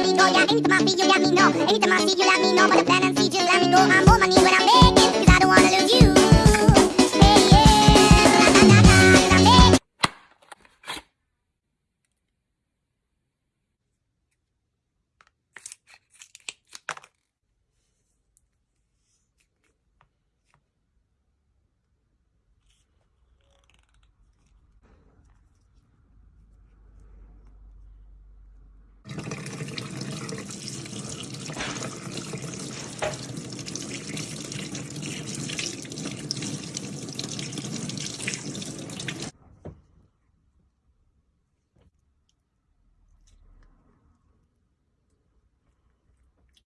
amigo, me. Yeah, anytime I feel you let me, know. Anytime I see you, let me know. But the plan and see, just let me go. I'm on my knees when I'm there.